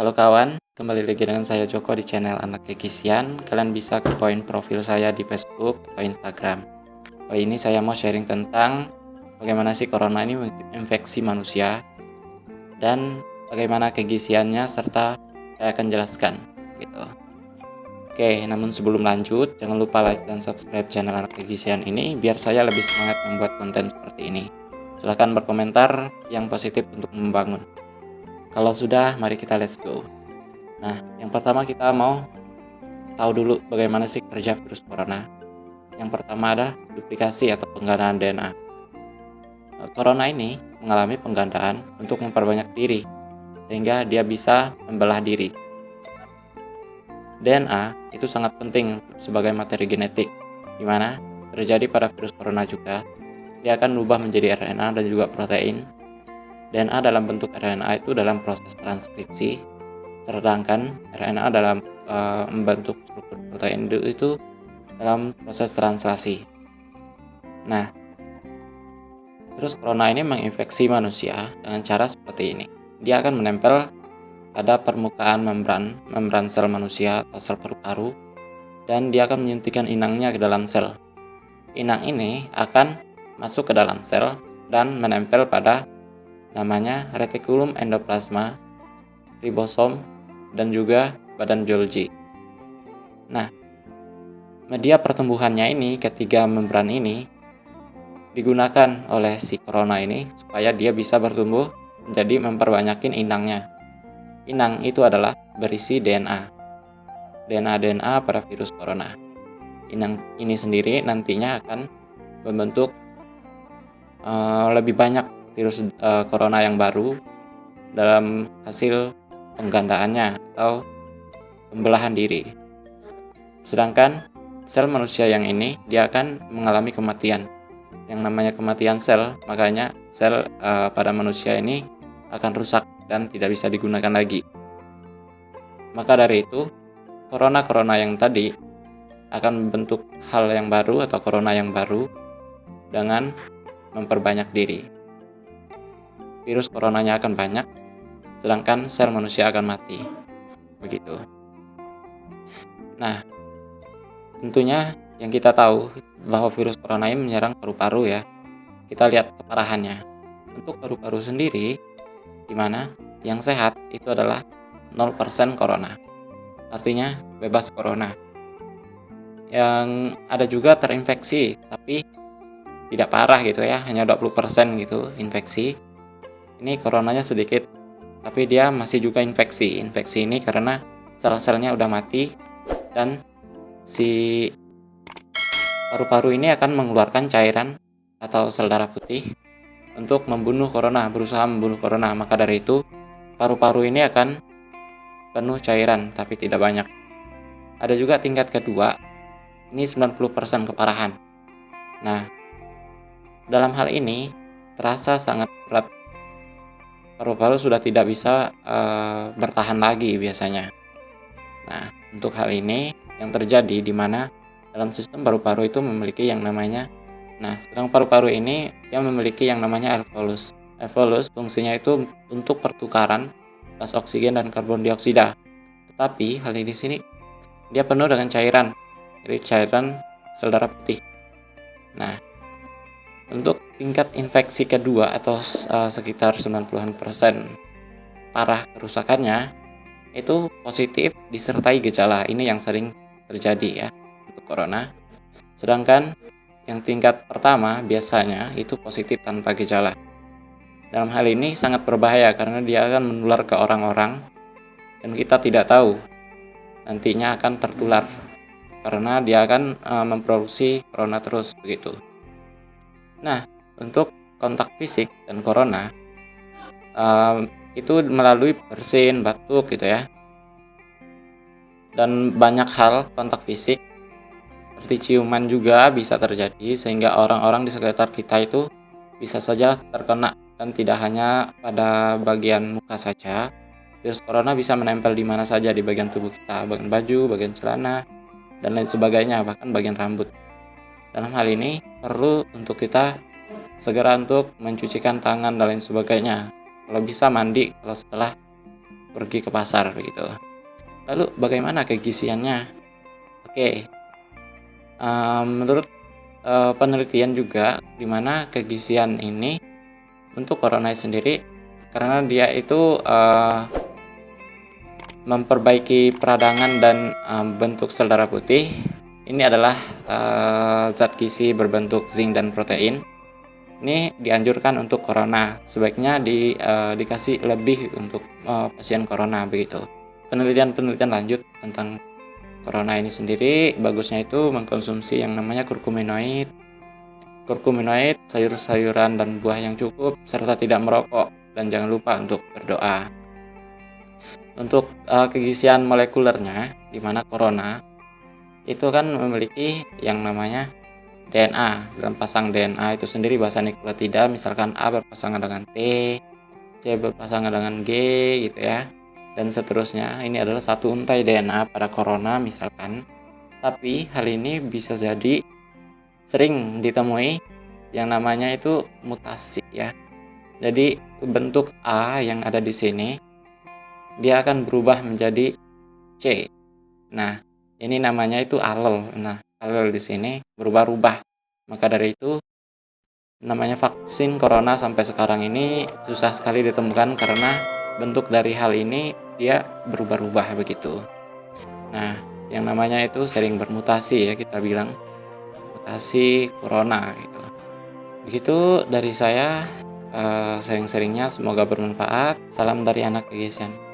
Halo kawan, kembali lagi dengan saya Joko di channel Anak Kekisian. Kalian bisa ke poin profil saya di Facebook atau Instagram. Kali ini saya mau sharing tentang bagaimana sih corona ini menginfeksi manusia dan bagaimana kegisiannya serta saya akan jelaskan gitu. Oke, namun sebelum lanjut, jangan lupa like dan subscribe channel Anak Kegisian ini biar saya lebih semangat membuat konten seperti ini. Silahkan berkomentar yang positif untuk membangun. Kalau sudah, mari kita let's go. Nah, yang pertama kita mau tahu dulu bagaimana sih kerja virus corona. Yang pertama adalah duplikasi atau penggandaan DNA. Corona ini mengalami penggandaan untuk memperbanyak diri, sehingga dia bisa membelah diri. DNA itu sangat penting sebagai materi genetik, di mana terjadi pada virus corona juga. Dia akan berubah menjadi RNA dan juga protein DNA dalam bentuk RNA itu dalam proses transkripsi, sedangkan RNA dalam e, membentuk struktur protein itu dalam proses translasi. Nah, terus corona ini menginfeksi manusia dengan cara seperti ini. Dia akan menempel pada permukaan membran, membran sel manusia atau sel paru-paru, dan dia akan menyuntikkan inangnya ke dalam sel. Inang ini akan masuk ke dalam sel dan menempel pada namanya retikulum endoplasma, ribosom, dan juga badan Golgi. Nah, media pertumbuhannya ini, ketiga membran ini, digunakan oleh si corona ini supaya dia bisa bertumbuh menjadi memperbanyakin inangnya. Inang itu adalah berisi DNA. DNA-DNA pada virus corona. Inang ini sendiri nantinya akan membentuk uh, lebih banyak virus uh, corona yang baru dalam hasil penggandaannya atau pembelahan diri. Sedangkan sel manusia yang ini dia akan mengalami kematian. Yang namanya kematian sel, makanya sel uh, pada manusia ini akan rusak dan tidak bisa digunakan lagi. Maka dari itu, corona-corona yang tadi akan membentuk hal yang baru atau corona yang baru dengan memperbanyak diri virus coronanya akan banyak, sedangkan sel manusia akan mati. Begitu. Nah, tentunya yang kita tahu bahwa virus corona ini menyerang paru-paru ya. Kita lihat keparahannya. Untuk paru-paru sendiri, di mana yang sehat itu adalah 0% corona. Artinya bebas corona. Yang ada juga terinfeksi, tapi tidak parah gitu ya, hanya 20% gitu infeksi ini coronanya sedikit tapi dia masih juga infeksi. Infeksi ini karena sel-selnya udah mati dan si paru-paru ini akan mengeluarkan cairan atau sel darah putih untuk membunuh corona berusaha membunuh corona. Maka dari itu paru-paru ini akan penuh cairan tapi tidak banyak. Ada juga tingkat kedua ini 90% keparahan. Nah dalam hal ini terasa sangat berat paru-paru sudah tidak bisa uh, bertahan lagi biasanya. Nah, untuk hal ini yang terjadi di mana dalam sistem paru-paru itu memiliki yang namanya Nah, sedang paru-paru ini yang memiliki yang namanya alveolus. Alveolus fungsinya itu untuk pertukaran gas oksigen dan karbon dioksida. Tetapi hal ini di sini dia penuh dengan cairan. Jadi cairan sel darah putih. Nah, untuk tingkat infeksi kedua atau uh, sekitar 90-an persen parah kerusakannya itu positif disertai gejala. Ini yang sering terjadi ya untuk corona. Sedangkan yang tingkat pertama biasanya itu positif tanpa gejala. Dalam hal ini sangat berbahaya karena dia akan menular ke orang-orang dan kita tidak tahu nantinya akan tertular karena dia akan uh, memproduksi corona terus begitu. Nah, untuk kontak fisik dan corona um, itu melalui bersin, batuk gitu ya. Dan banyak hal kontak fisik seperti ciuman juga bisa terjadi sehingga orang-orang di sekitar kita itu bisa saja terkena dan tidak hanya pada bagian muka saja. Virus corona bisa menempel di mana saja di bagian tubuh kita, bagian baju, bagian celana, dan lain sebagainya, bahkan bagian rambut. Dalam hal ini perlu untuk kita segera untuk mencucikan tangan dan lain sebagainya. Kalau bisa mandi kalau setelah pergi ke pasar begitu. Lalu bagaimana kegisiannya? Oke, uh, menurut uh, penelitian juga di mana kegisian ini untuk corona sendiri karena dia itu uh, memperbaiki peradangan dan uh, bentuk sel darah putih. Ini adalah uh, zat gizi berbentuk zinc dan protein. Ini dianjurkan untuk corona, sebaiknya di, uh, dikasih lebih untuk uh, pasien corona begitu. Penelitian-penelitian lanjut tentang corona ini sendiri bagusnya itu mengkonsumsi yang namanya kurkuminoid kurkuminoid, sayur-sayuran dan buah yang cukup, serta tidak merokok, dan jangan lupa untuk berdoa. Untuk uh, kegisian molekulernya, di mana corona itu kan memiliki yang namanya DNA dalam pasang DNA itu sendiri bahasa nukleotida misalkan A berpasangan dengan T, C berpasangan dengan G gitu ya dan seterusnya ini adalah satu untai DNA pada corona misalkan tapi hal ini bisa jadi sering ditemui yang namanya itu mutasi ya. Jadi bentuk A yang ada di sini dia akan berubah menjadi C. Nah, ini namanya itu alel. Nah, alel di sini berubah-ubah. Maka dari itu namanya vaksin corona sampai sekarang ini susah sekali ditemukan karena bentuk dari hal ini dia berubah-ubah begitu. Nah, yang namanya itu sering bermutasi ya kita bilang mutasi corona gitu. Begitu dari saya, uh, sering-seringnya semoga bermanfaat. Salam dari anak kegiatan.